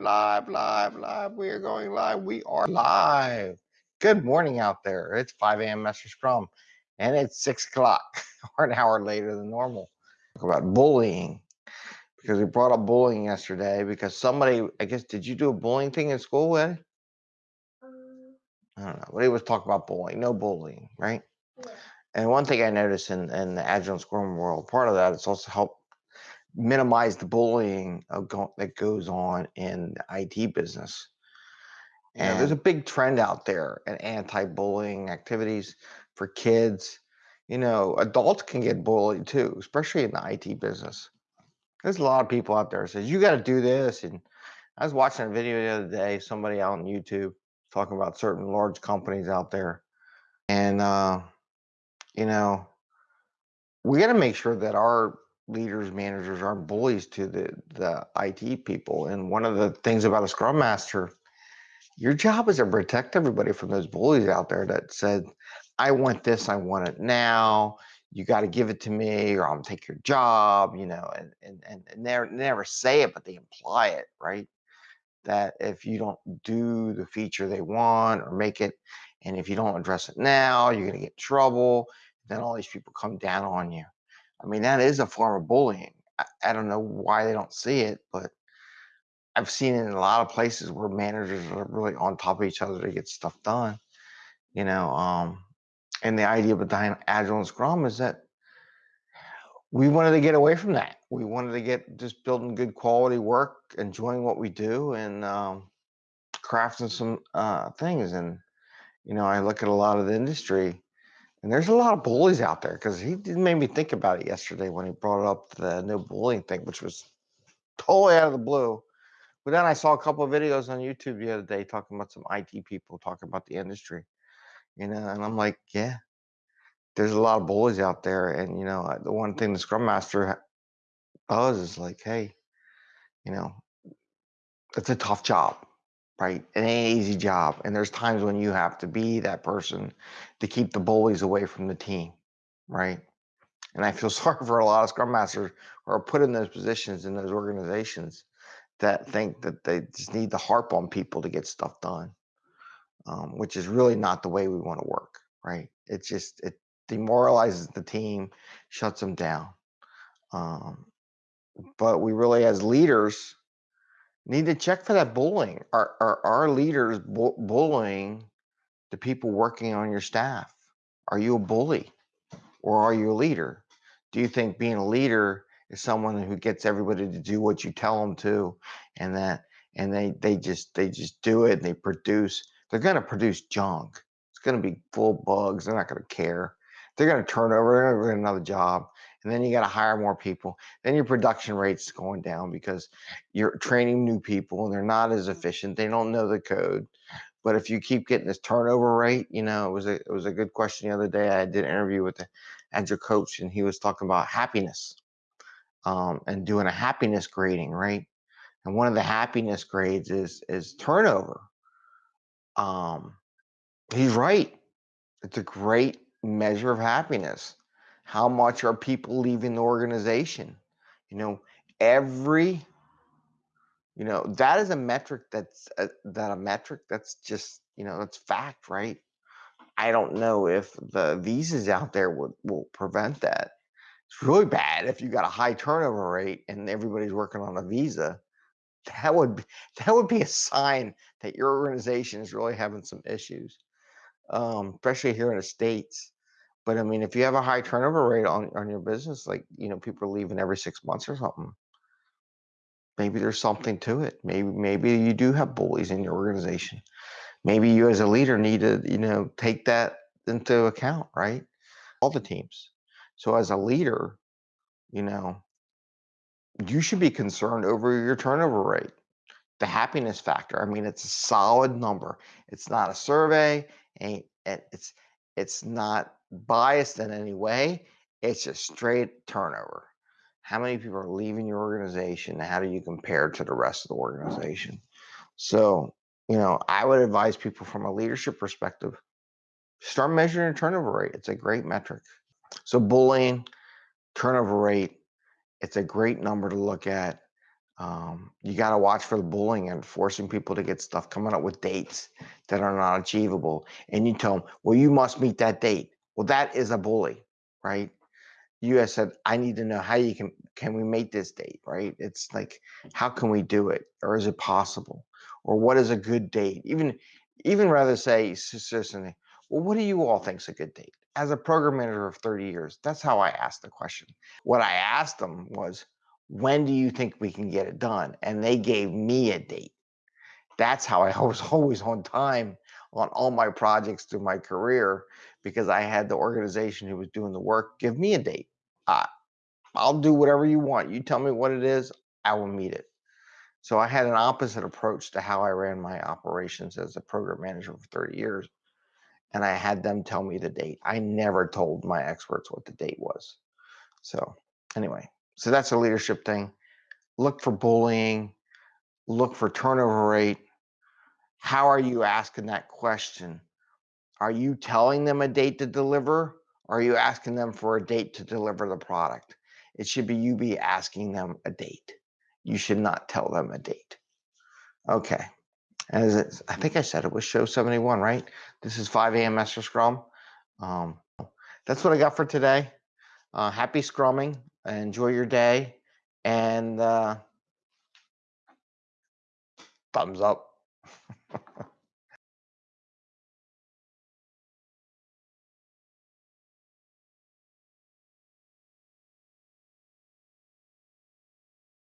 live, live, live. We are going live. We are live. Good morning out there. It's 5 a.m. Master Scrum, and it's 6 o'clock, or an hour later than normal. Talk about bullying, because we brought up bullying yesterday, because somebody, I guess, did you do a bullying thing in school? Um, I don't know. But he was talking about bullying. No bullying, right? yeah. And one thing I noticed in, in the Agile and Scrum world, part of that is also help minimize the bullying of go- that goes on in the IT business. And there's a big trend out there in anti-bullying activities for kids. You know, adults can get bullied too, especially in the IT business. There's a lot of people out there says you got to do this. And I was watching a video the other day, somebody out on YouTube talking about certain large companies out there, and uh, you know, we got to make sure that our leaders, managers aren't bullies to the the IT people. And one of the things about a Scrum Master, your job is to protect everybody from those bullies out there that said, "I want this, I want it now. You got to give it to me, or I'll take your job." You know, and and and and never never say it, but they imply it, right? That if you don't do the feature they want or make it, and if you don't address it now, you're gonna get trouble. Then all these people come down on you. I mean, that is a form of bullying. I, I don't know why they don't see it, but I've seen it in a lot of places where managers are really on top of each other to get stuff done. You know, um, and the idea behind Agile and Scrum is that we wanted to get away from that. We wanted to get just building good quality work, enjoying what we do, and um, crafting some uh, things. And you know, I look at a lot of the industry, and there's a lot of bullies out there because he made me think about it yesterday when he brought up the no bullying thing, which was totally out of the blue. But then I saw a couple of videos on YouTube the other day talking about some IT people talking about the industry, you know, and I'm like, yeah, there's a lot of bullies out there. And, you know, the one thing the Scrum Master does is like, hey, you know, it's a tough job, right? It ain't an easy job. And there's times when you have to be that person to keep the bullies away from the team, right? And I feel sorry for a lot of Scrum Masters who are put in those positions in those organizations that think that they just need to harp on people to get stuff done, um, which is really not the way we want to work, right? It just it demoralizes the team, shuts them down. Um, but we really, as leaders, need to check for that bullying. Are are our leaders bu- bullying the people working on your staff? Are you a bully, or are you a leader? Do you think being a leader is someone who gets everybody to do what you tell them to, and that and they they just they just do it and they produce? They're going to produce junk. It's going to be full bugs. They're not going to care. They're going to turn over. They're going to get another job, and then you got to hire more people. Then your production rate's going down because you're training new people and they're not as efficient. They don't know the code. But if you keep getting this turnover rate, you know, it was a it was a good question the other day. I did an interview with the agile coach, and he was talking about happiness um, and doing a happiness grading, right? And one of the happiness grades is is turnover. Um, he's right. It's a great measure of happiness. How much are people leaving the organization? You know, every you know that is a metric that's a, that a metric that's just you know that's fact, right? I don't know if the visas out there would will prevent that. It's really bad if you got a high turnover rate and everybody's working on a visa. That would be, that would be a sign that your organization is really having some issues, um, especially here in the states. But I mean, if you have a high turnover rate on on your business, like you know, people are leaving every six months or something, maybe there's something to it. Maybe maybe you do have bullies in your organization. Maybe you as a leader need to you know take that into account, right? All the teams. So as a leader, you know, you should be concerned over your turnover rate, the happiness factor. I mean, it's a solid number. It's not a survey, it- it's it's not biased in any way. It's just straight turnover. How many people are leaving your organization? How do you compare to the rest of the organization? So, you know, I would advise people from a leadership perspective, start measuring your turnover rate. It's a great metric. So bullying, turnover rate, it's a great number to look at. Um, you gotta watch for the bullying and forcing people to get stuff, coming up with dates that are not achievable. And you tell them, well, you must meet that date. Well, that is a bully, right? You guys said, I need to know how you can, can we make this date, right? It's like, how can we do it? Or is it possible? Or what is a good date? Even, even rather say, well, what do you all think's a good date? As a program manager of 30 years, that's how I asked the question. What I asked them was, when do you think we can get it done? And they gave me a date. That's how I was always on time on all my projects through my career because I had the organization who was doing the work give me a date. Uh, I'll do whatever you want. You tell me what it is, I will meet it. So I had an opposite approach to how I ran my operations as a program manager for 30 years. And I had them tell me the date. I never told my experts what the date was. So anyway, so that's a leadership thing. Look for bullying, look for turnover rate. How are you asking that question? Are you telling them a date to deliver? Or are you asking them for a date to deliver the product? It should be you be asking them a date. You should not tell them a date. Okay. As it, I think I said it was show 71, right? This is 5 a.m. Master Scrum. Um, that's what I got for today. Uh, happy scrumming. Enjoy your day. And uh, thumbs up.